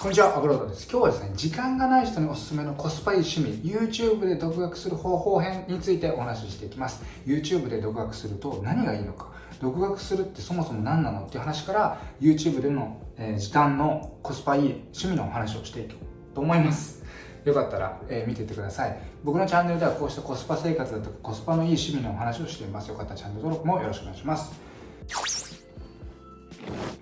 こんにちは、アブロードです。今日はですね、時間がない人におすすめのコスパいい趣味、YouTube で独学する方法編についてお話ししていきます。YouTube で独学すると何がいいのか、独学するってそもそも何なのっていう話から、YouTube での、えー、時短のコスパいい趣味のお話をしていこうと思います。よかったら、えー、見ていってください。僕のチャンネルではこうしたコスパ生活だとかコスパのいい趣味のお話をしています。よかったらチャンネル登録もよろしくお願いします。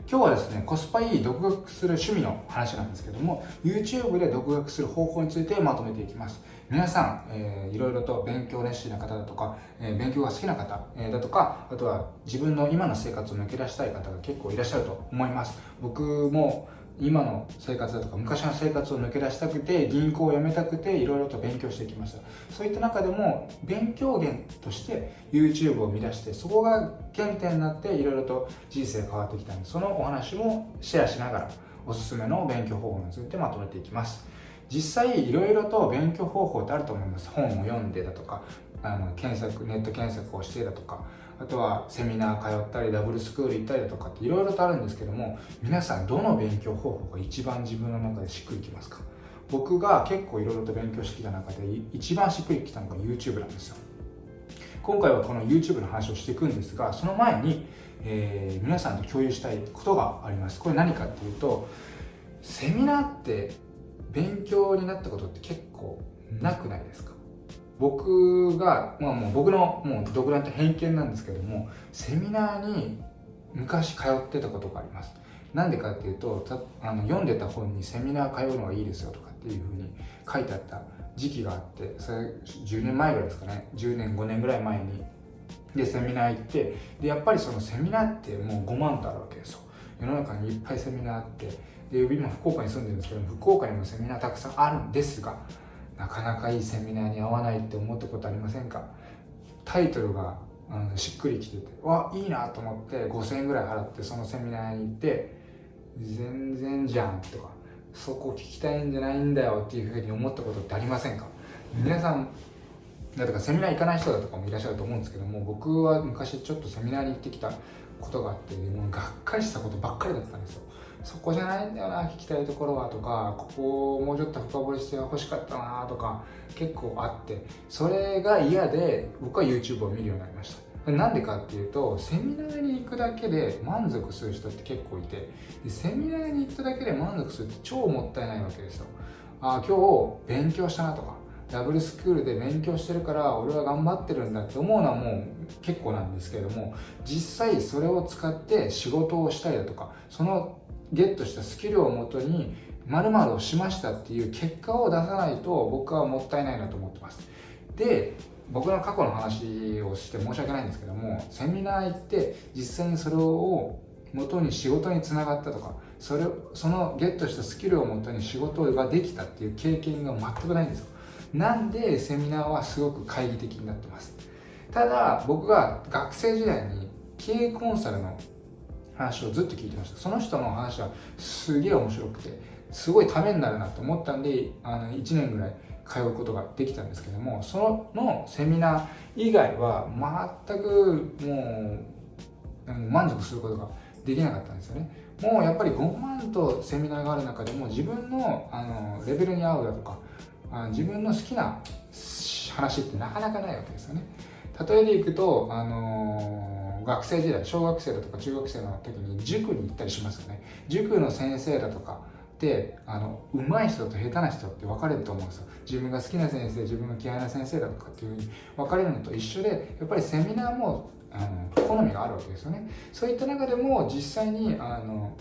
今日はですね、コスパいい独学する趣味の話なんですけども、YouTube で独学する方法についてまとめていきます。皆さん、えー、いろいろと勉強熱心な方だとか、えー、勉強が好きな方、えー、だとか、あとは自分の今の生活を抜け出したい方が結構いらっしゃると思います。僕も今の生活だとか昔の生活を抜け出したくて銀行を辞めたくていろいろと勉強してきました。そういった中でも勉強源として YouTube を見出してそこが原点になっていろいろと人生変わってきたんでそのお話もシェアしながらおすすめの勉強方法についてまとめていきます。実際いろいろと勉強方法ってあると思います。本を読んでだとかあの検索ネット検索をしてだとか。あとはセミナー通ったりダブルスクール行ったりだとかっていろいろとあるんですけども皆さんどの勉強方法が一番自分の中でしっくりきますか？僕が結構いろいろと勉強してきた中で一番しっくりきたのが YouTube なんですよ。今回はこの YouTube の話をしていくんですがその前に、えー、皆さんと共有したいことがあります。これ何かっていうとセミナーって勉強になったことって結構なくないですか？僕が、まあ、もう僕のもう独断と偏見なんですけどもセミナーに昔通ってたことがあります。なんでかっていうとあの読んでた本にセミナー通うのがいいですよとかっていうふうに書いてあった時期があってそれ10年前ぐらいですかね。10年5年ぐらい前に。でセミナー行ってでやっぱりそのセミナーってもう5万とあるわけですよ。世の中にいっぱいセミナーあってで今福岡に住んでるんですけど福岡にもセミナーたくさんあるんですがなかなかいいセミナーに合わないって思ったことありませんか？タイトルがあのしっくりきててわいいなと思って5000円ぐらい払ってそのセミナーに行って全然じゃんとかそこ聞きたいんじゃないんだよっていうふうに思ったことってありませんか？皆さんだとかセミナー行かない人だとかもいらっしゃると思うんですけども僕は昔ちょっとセミナーに行ってきたことがあってもうがっかりしたことばっかりだったんですよ。そこじゃないんだよな聞きたいところはとかここをもうちょっと深掘りして欲しかったなとか結構あってそれが嫌で僕は YouTube を見るようになりました。なんでかっていうとセミナーに行くだけで満足する人って結構いてでセミナーに行っただけで満足するって超もったいないわけですよ。あ今日勉強したなとかダブルスクールで勉強してるから俺は頑張ってるんだって思うのはもう結構なんですけれども実際それを使って仕事をしたりだとかそのゲットしたスキルをもとに〇〇をしましたっていう結果を出さないと僕はもったいないなと思ってます。で僕の過去の話をして申し訳ないんですけどもセミナー行って実際にそれを元に仕事につながったとかそれそのゲットしたスキルをもとに仕事ができたっていう経験が全くないんですよ。なんでセミナーはすごく懐疑的になってます。ただ僕が学生時代に経営コンサルの話をずっと聞いてました。その人の話はすげえ面白くてすごいためになるなと思ったんであの1年ぐらい通うことができたんですけどもそのセミナー以外は全くもう満足することができなかったんですよね。もうやっぱり5万とセミナーがある中でも自分のあのレベルに合うだとかあ自分の好きな話ってなかなかないわけですよね。例えでいくと、あのー学生時代小学生だとか中学生の時に塾に行ったりしますよね。塾の先生だとかってあの上手い人と下手な人って分かれると思うんですよ。自分が好きな先生自分が嫌いな先生だとかっていうふうに分かれるのと一緒でやっぱりセミナーもあの好みがあるわけですよね。そういった中でも実際にあの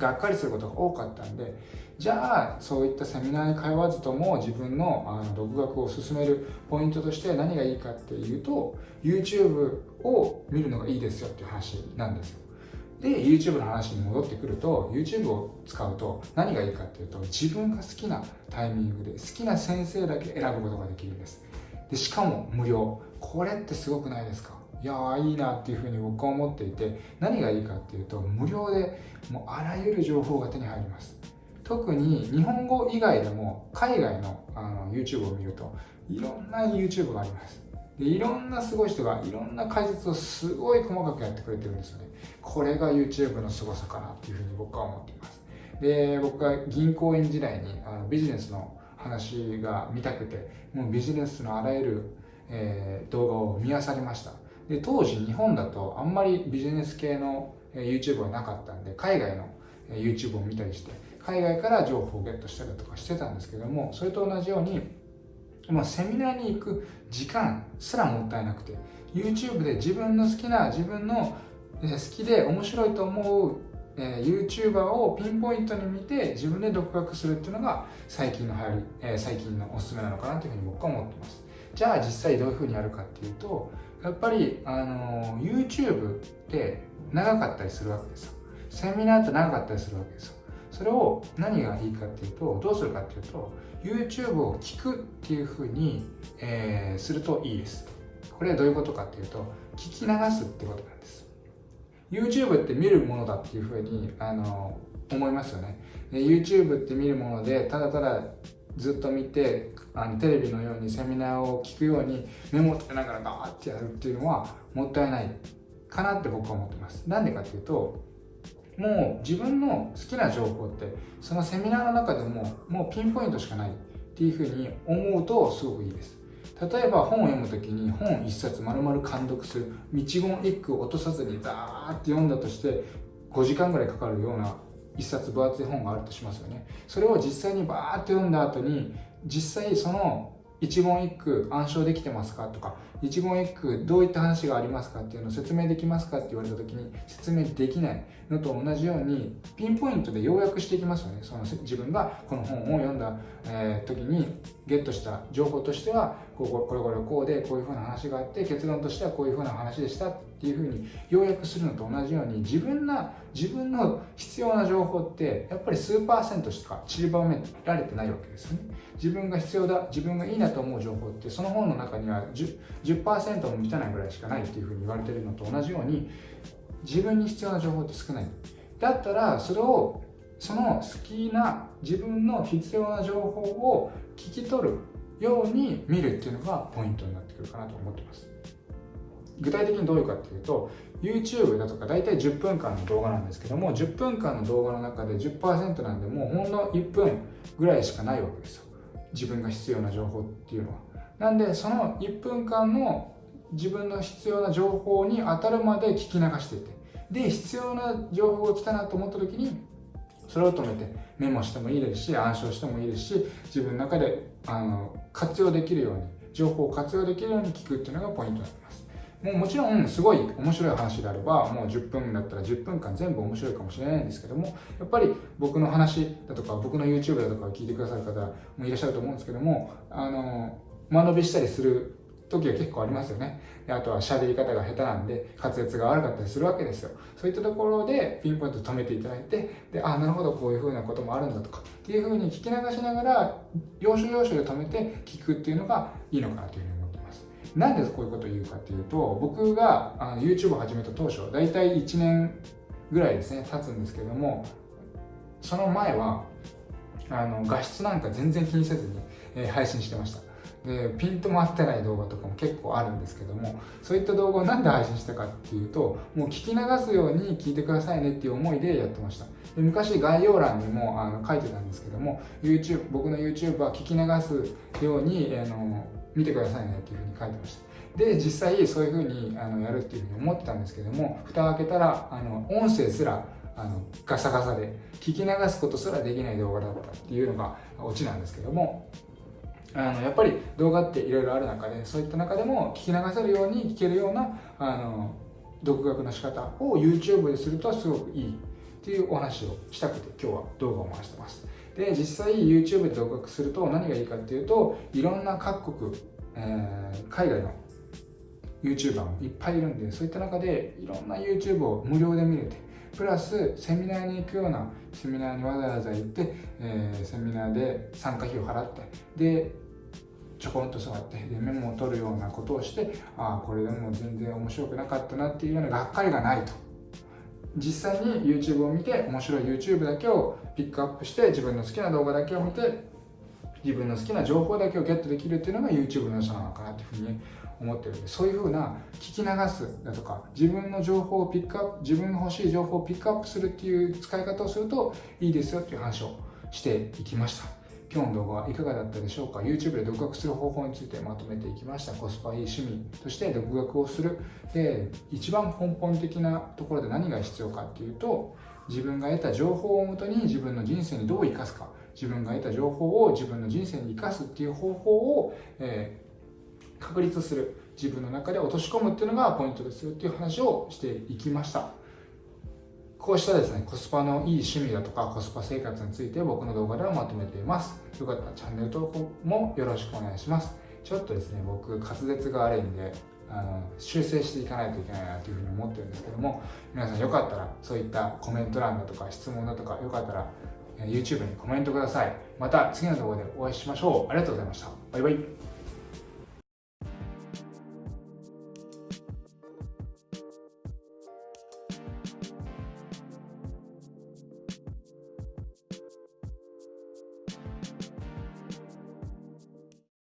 がっかりすることが多かったんでじゃあそういったセミナーに通わずとも自分のあの独学を進めるポイントとして何がいいかっていうと YouTube を見るのがいいですよっていう話なんですよ。で YouTube の話に戻ってくると YouTube を使うと何がいいかっていうと自分が好きなタイミングで好きな先生だけ選ぶことができるんです。でしかも無料。これってすごくないですか？いやーいいなっていうふうに僕は思っていて何がいいかっていうと無料でもうあらゆる情報が手に入ります。特に日本語以外でも海外のあの YouTube を見るといろんな YouTube があります。でいろんなすごい人がいろんな解説をすごい細かくやってくれてるんですよね。これが YouTube の凄さかなっていうふうに僕は思っています。で僕が銀行員時代にあのビジネスの話が見たくてもうビジネスのあらゆる、えー、動画を見漁りました。で当時日本だとあんまりビジネス系の YouTube はなかったんで海外の YouTube を見たりして海外から情報をゲットしたりとかしてたんですけどもそれと同じようにもうセミナーに行く時間すらもったいなくて YouTube で自分の好きな自分の好きで面白いと思う、YouTuber をピンポイントに見て自分で独学するっていうのが最近の流行り、最近のおすすめなのかなというふうに僕は思ってます。じゃあ実際どういうふうにやるかっていうとやっぱり、あの、YouTube って長かったりするわけですよ。セミナーって長かったりするわけですよ。それを何がいいかっていうとどうするかっていうと YouTube を聞くっていうふうに、えー、するといいです。これはどういうことかっていうと聞き流すってことなんです。YouTube って見るものだっていうふうにあの思いますよね。で YouTube って見るものでただただずっと見てあのテレビのようにセミナーを聞くようにメモってながらガーってやるっていうのはもったいないかなって僕は思ってます。なんでかっていうともう自分の好きな情報ってそのセミナーの中でももうピンポイントしかないっていうふうに思うとすごくいいです。例えば本を読む時に本一冊丸々監読する道言一句落とさずにザーって読んだとして5時間ぐらいかかるような一冊分厚い本があるとしますよね。それを実際にバーって読んだ後に実際その一言一句暗唱できてますかとか一言一句どういった話がありますかっていうのを説明できますかって言われた時に説明できないのと同じようにピンポイントで要約していきますよね。その自分がこの本を読んだ、え、時にゲットした情報としてはこうこれこれこうでこういうふうな話があって結論としてはこういうふうな話でしたっていうふうに要約するのと同じように自分な自分の必要な情報ってやっぱり数パーセントしか散りばめられてないわけですよね。自分が必要だ自分がいいなと思う情報ってその本の中には 10%, 10も満たないぐらいしかないっていうふうに言われてるのと同じように自分に必要な情報って少ない。だったらそれをその好きな自分の必要な情報を聞き取るように見るっていうのがポイントになってくるかなと思ってます。具体的にどういうかっていうと YouTube だとか大体10分間の動画なんですけども10分間の動画の中で10%なんでもうほんの1分ぐらいしかないわけですよ。自分が必要な情報っていうのは。なんでその1分間の自分の必要な情報に当たるまで聞き流していて。で必要な情報が来たなと思った時にそれを止めてメモしてもいいですし暗唱してもいいですし自分の中であの活用できるように情報を活用できるように聞くっていうのがポイントになります。もうもちろんすごい面白い話であればもう10分だったら10分間全部面白いかもしれないんですけどもやっぱり僕の話だとか僕の YouTube だとかを聞いてくださる方もいらっしゃると思うんですけどもあの間延びしたりする時は結構ありますよね。であとは喋り方が下手なんで滑舌が悪かったりするわけですよ。そういったところでピンポイント止めていただいて、で、あ、なるほど、こういう風なこともあるんだとか、っていう風に聞き流しながら、要所要所で止めて聞くっていうのがいいのかなというふうに思ってます。なんでこういうことを言うかっていうと、僕があの YouTube を始めた当初、だいたい1年ぐらいですね、経つんですけども、その前は、あの画質なんか全然気にせずに、えー、配信してました。でピントも合ってない動画とかも結構あるんですけどもそういった動画を何で配信したかっていうともう聞き流すように聞いてくださいねっていう思いでやってました。で昔概要欄にもあの書いてたんですけども YouTube 僕の YouTube は聞き流すようにあの見てくださいねっていうふうに書いてました。で実際そういうふうにあのやるっていうふうに思ってたんですけども蓋を開けたらあの音声すらあのガサガサで聞き流すことすらできない動画だったっていうのがオチなんですけどもあのやっぱり動画っていろいろある中でそういった中でも聞き流せるように聞けるようなあの独学の仕方を YouTube でするとすごくいいっていうお話をしたくて今日は動画を回してます。で実際 YouTube で独学すると何がいいかっていうといろんな各国、えー、海外の YouTuber もいっぱいいるんでそういった中でいろんな YouTube を無料で見れてプラスセミナーに行くようなセミナーにわざわざ行って、えー、セミナーで参加費を払ってでちょこんと座ってでメモを取るようなことをしてああこれでも全然面白くなかったなっていうようながっかりがないと。実際に YouTube を見て面白い YouTube だけをピックアップして自分の好きな動画だけを見て自分の好きな情報だけをゲットできるっていうのが YouTube の良さなのかなっていうふうに思ってるんでそういうふうな聞き流すだとか自分の情報をピックアップ自分が欲しい情報をピックアップするっていう使い方をするといいですよっていう話をしていきました。今日の動画はいかがだったでしょうか？YouTube で独学する方法についてまとめていきました。コスパいい趣味として独学をする。で一番根本的なところで何が必要かっていうと自分が得た情報をもとに自分の人生にどう生かすか。自分が得た情報を自分の人生に生かすっていう方法を、えー、確立する。自分の中で落とし込むっていうのがポイントですよっていう話をしていきました。こうしたですねコスパのいい趣味だとかコスパ生活について僕の動画ではまとめています。よかったらチャンネル登録もよろしくお願いします。ちょっとですね僕滑舌が悪いんであの修正していかないといけないなというふうに思ってるんですけども皆さんよかったらそういったコメント欄だとか質問だとかよかったら YouTube にコメントください。また次の動画でお会いしましょう。ありがとうございました。バイバイ。